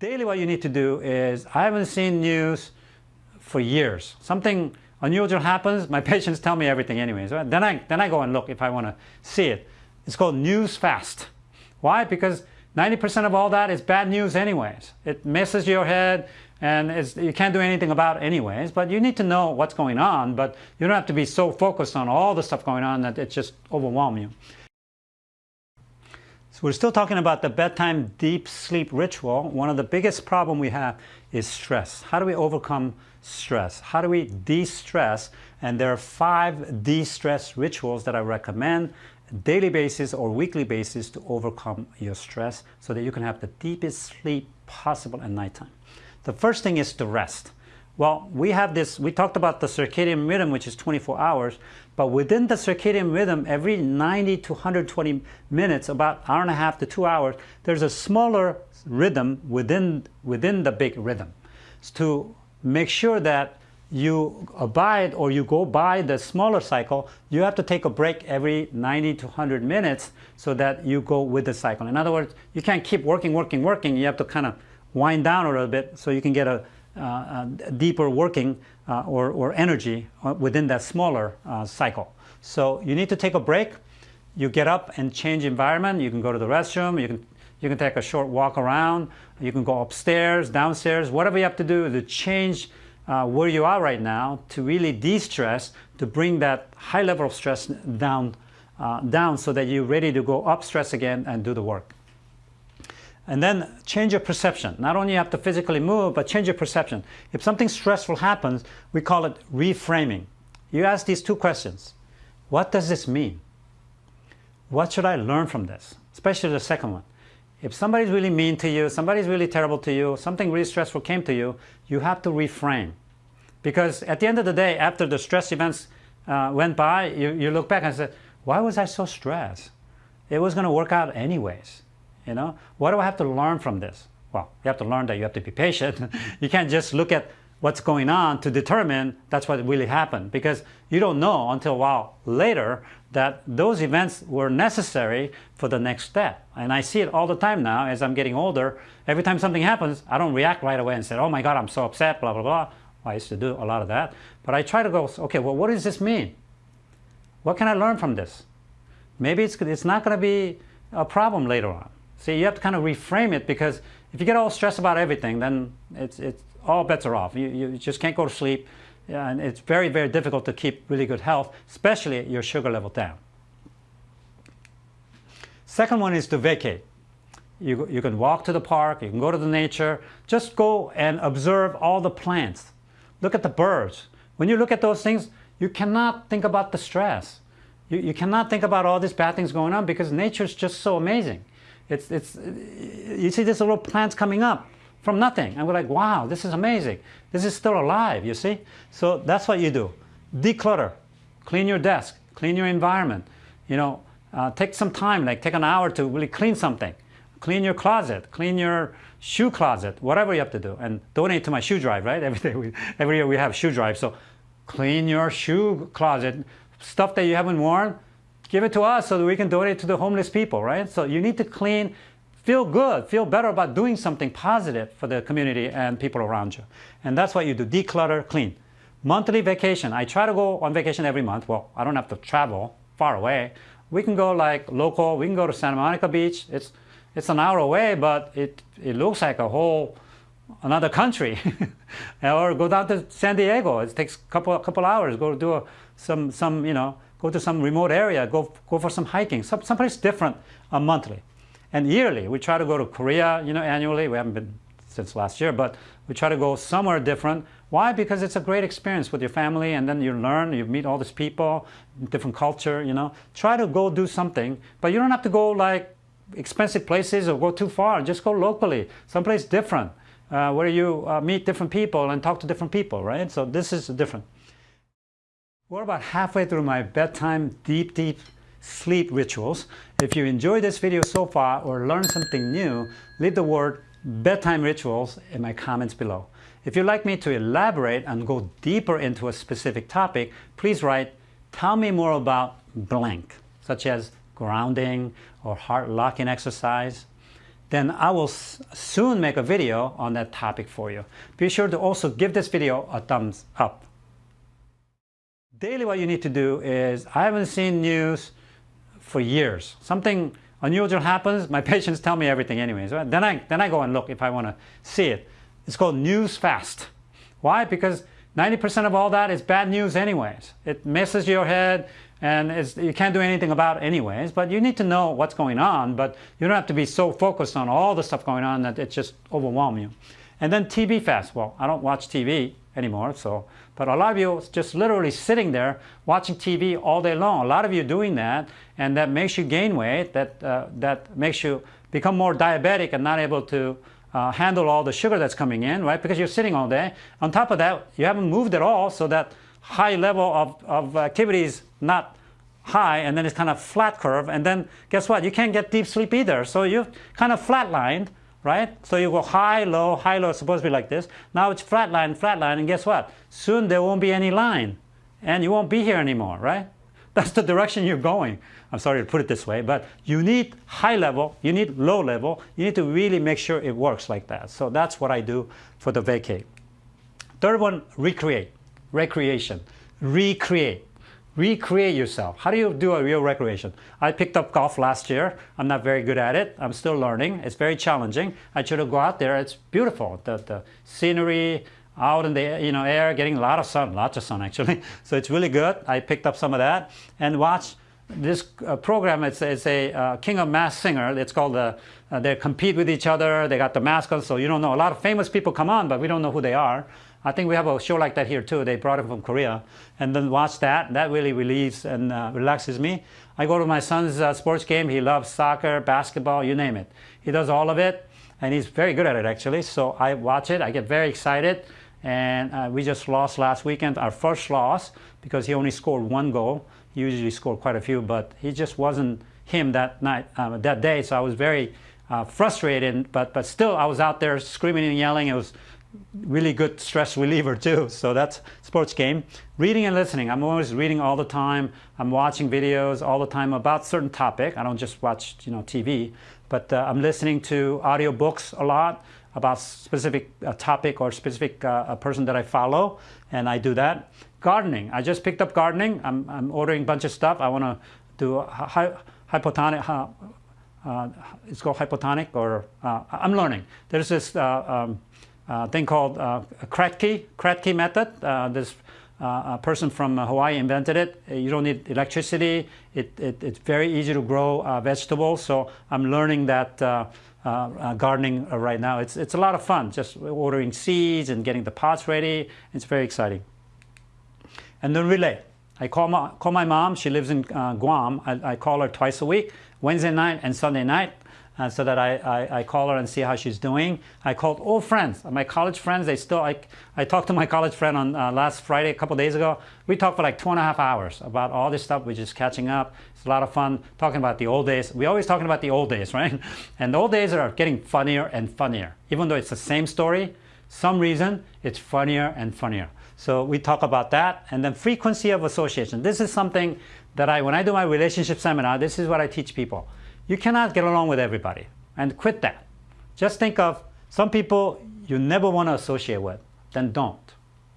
daily what you need to do is, I haven't seen news for years. Something unusual happens, my patients tell me everything anyways. Right? Then, I, then I go and look if I want to see it. It's called news fast. Why? Because 90% of all that is bad news anyways. It messes your head and it's you can't do anything about it anyways, but you need to know what's going on, but you don't have to be so focused on all the stuff going on that it just overwhelms you. So we're still talking about the bedtime deep sleep ritual. One of the biggest problem we have is stress. How do we overcome stress? How do we de-stress? And there are five de-stress rituals that I recommend daily basis or weekly basis to overcome your stress so that you can have the deepest sleep possible at nighttime. The first thing is to rest. Well, we have this, we talked about the circadian rhythm, which is 24 hours, but within the circadian rhythm, every 90 to 120 minutes, about hour and a half to two hours, there's a smaller rhythm within, within the big rhythm. to make sure that you abide or you go by the smaller cycle, you have to take a break every 90 to 100 minutes so that you go with the cycle. In other words, you can't keep working, working, working. You have to kind of wind down a little bit so you can get a deeper working uh, or, or energy uh, within that smaller uh, cycle. So you need to take a break. You get up and change environment. You can go to the restroom. You can, you can take a short walk around. You can go upstairs, downstairs, whatever you have to do to change uh, where you are right now to really de-stress, to bring that high level of stress down, uh, down so that you're ready to go up stress again and do the work. And then change your perception. Not only you have to physically move, but change your perception. If something stressful happens, we call it reframing. You ask these two questions. What does this mean? What should I learn from this? Especially the second one. If somebody's really mean to you, somebody's really terrible to you, something really stressful came to you, you have to reframe. Because at the end of the day, after the stress events uh, went by, you, you look back and say, why was I so stressed? It was going to work out anyways. You know, what do I have to learn from this? Well, you have to learn that you have to be patient. you can't just look at what's going on to determine that's what really happened because you don't know until a while later that those events were necessary for the next step. And I see it all the time now as I'm getting older. Every time something happens, I don't react right away and say, oh my God, I'm so upset, blah, blah, blah. I used to do a lot of that. But I try to go, okay, well, what does this mean? What can I learn from this? Maybe it's, it's not going to be a problem later on. See, you have to kind of reframe it because if you get all stressed about everything, then it's, it's all bets are off. You, you just can't go to sleep. And it's very, very difficult to keep really good health, especially your sugar level down. Second one is to vacate. You, you can walk to the park, you can go to the nature, just go and observe all the plants. Look at the birds. When you look at those things, you cannot think about the stress. You, you cannot think about all these bad things going on because nature is just so amazing. It's, it's, you see these little plants coming up from nothing. And we're like, wow, this is amazing. This is still alive, you see? So that's what you do. Declutter. Clean your desk. Clean your environment. You know, uh, take some time, like take an hour to really clean something. Clean your closet. Clean your shoe closet. Whatever you have to do. And donate to my shoe drive, right? Every day, we, every year we have shoe drive. So clean your shoe closet. Stuff that you haven't worn, give it to us so that we can donate to the homeless people, right? So you need to clean feel good, feel better about doing something positive for the community and people around you. And that's what you do, declutter, clean. Monthly vacation, I try to go on vacation every month. Well, I don't have to travel far away. We can go like local, we can go to Santa Monica Beach. It's, it's an hour away, but it, it looks like a whole another country. or go down to San Diego. It takes a couple, couple hours. Go do a, some, some, you know, go to some remote area. Go, go for some hiking. Some, someplace different uh, monthly. And yearly, we try to go to Korea, you know, annually. We haven't been since last year, but we try to go somewhere different. Why? Because it's a great experience with your family and then you learn, you meet all these people, different culture, you know. Try to go do something, but you don't have to go like expensive places or go too far. Just go locally, someplace different, uh, where you uh, meet different people and talk to different people, right? So this is different. We're about halfway through my bedtime deep, deep sleep rituals. If you enjoyed this video so far or learned something new, leave the word bedtime rituals in my comments below. If you'd like me to elaborate and go deeper into a specific topic, please write, tell me more about blank, such as grounding or heart locking exercise. then I will soon make a video on that topic for you. Be sure to also give this video a thumbs up. Daily what you need to do is, I haven't seen news for years. Something unusual happens, my patients tell me everything anyways. Right? Then, I, then I go and look if I want to see it. It's called news fast. Why? Because 90% of all that is bad news anyways. It messes your head and you can't do anything about it anyways, but you need to know what's going on, but you don't have to be so focused on all the stuff going on that it just overwhelms you. And then TV fast. Well, I don't watch TV anymore, so, but a lot of you just literally sitting there watching TV all day long. A lot of you doing that, and that makes you gain weight, that, uh, that makes you become more diabetic and not able to uh, handle all the sugar that's coming in, right? Because you're sitting all day. On top of that, you haven't moved at all, so that high level of, of activity is not high, and then it's kind of flat curve, and then guess what? You can't get deep sleep either. So you've kind of flatlined, right? So you go high, low, high, low, it's supposed to be like this. Now it's flat line, flat line, and guess what? Soon there won't be any line, and you won't be here anymore, right? That's the direction you're going. I'm sorry to put it this way, but you need high level, you need low level, you need to really make sure it works like that. So that's what I do for the vacate. Third one, recreate, recreation, recreate. Recreate yourself. How do you do a real recreation? I picked up golf last year. I'm not very good at it. I'm still learning. It's very challenging. I try to go out there. It's beautiful. The, the scenery, out in the you know air, getting a lot of sun, lots of sun actually. So it's really good. I picked up some of that and watch this uh, program. It's, it's a uh, King of Masked Singer. It's called the. Uh, they compete with each other. They got the mask on, so you don't know. A lot of famous people come on, but we don't know who they are. I think we have a show like that here too. They brought it from Korea, and then watch that. That really relieves and uh, relaxes me. I go to my son's uh, sports game. He loves soccer, basketball, you name it. He does all of it, and he's very good at it actually. So I watch it. I get very excited and uh, we just lost last weekend, our first loss, because he only scored one goal. He usually scored quite a few, but he just wasn't him that night, um, that day. So I was very uh, frustrated, but but still, I was out there screaming and yelling. It was really good stress reliever too. So that's sports game. Reading and listening. I'm always reading all the time. I'm watching videos all the time about certain topic. I don't just watch you know TV, but uh, I'm listening to audio books a lot about specific uh, topic or specific uh, person that I follow, and I do that. Gardening. I just picked up gardening. I'm, I'm ordering a bunch of stuff. I want to do hy hypotonic. Uh, uh, it's called hypotonic, or uh, I'm learning. There's this uh, thing called Kratky, Kratky method. this uh, person from Hawaii invented it. You don't need electricity. It, it, it's very easy to grow uh, vegetables. So I'm learning that uh, uh, uh, gardening uh, right now. It's, it's a lot of fun, just ordering seeds and getting the pots ready. It's very exciting. And then relay. I call my, call my mom. She lives in Guam. I, I call her twice a week, Wednesday night and Sunday night uh, so that I, I, I, call her and see how she's doing. I called old friends, my college friends. They still, I, I talked to my college friend on uh, last Friday, a couple days ago. We talked for like two and a half hours about all this stuff. We're just catching up. It's a lot of fun talking about the old days. We're always talking about the old days, right? And the old days are getting funnier and funnier. Even though it's the same story, some reason it's funnier and funnier. So we talk about that. And then frequency of association. This is something that I, when I do my relationship seminar, this is what I teach people. You cannot get along with everybody and quit that. Just think of some people you never want to associate with, then don't.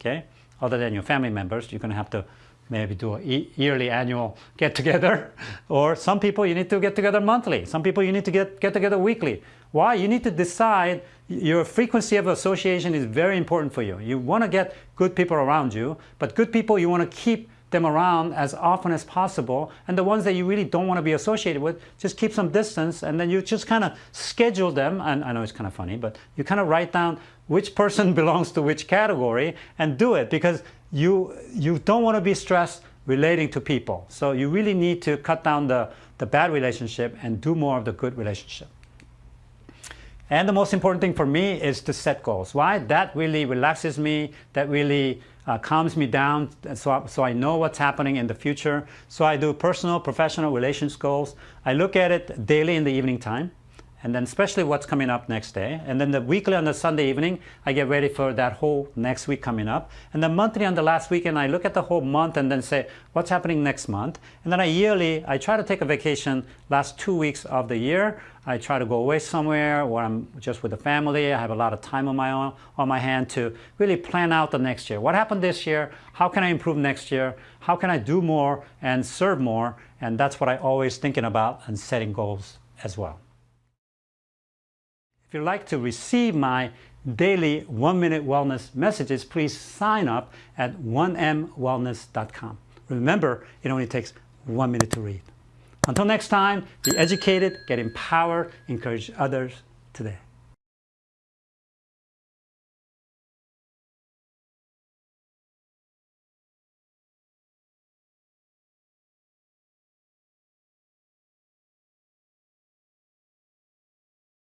Okay? Other than your family members, you're going to have to maybe do a yearly annual get together or some people you need to get together monthly some people you need to get get together weekly why you need to decide your frequency of association is very important for you you want to get good people around you but good people you want to keep them around as often as possible. And the ones that you really don't want to be associated with, just keep some distance and then you just kind of schedule them. And I know it's kind of funny, but you kind of write down which person belongs to which category and do it because you, you don't want to be stressed relating to people. So you really need to cut down the, the bad relationship and do more of the good relationship. And the most important thing for me is to set goals. Why? That really relaxes me. That really uh, calms me down so I, so I know what's happening in the future. So I do personal, professional relations goals. I look at it daily in the evening time and then especially what's coming up next day. And then the weekly on the Sunday evening, I get ready for that whole next week coming up. And then monthly on the last weekend, I look at the whole month and then say, what's happening next month? And then I yearly, I try to take a vacation last two weeks of the year. I try to go away somewhere where I'm just with the family. I have a lot of time on my own, on my hand to really plan out the next year. What happened this year? How can I improve next year? How can I do more and serve more? And that's what I always thinking about and setting goals as well. If you'd like to receive my daily one minute wellness messages, please sign up at 1mwellness.com. Remember, it only takes one minute to read. Until next time, be educated, get empowered, encourage others today.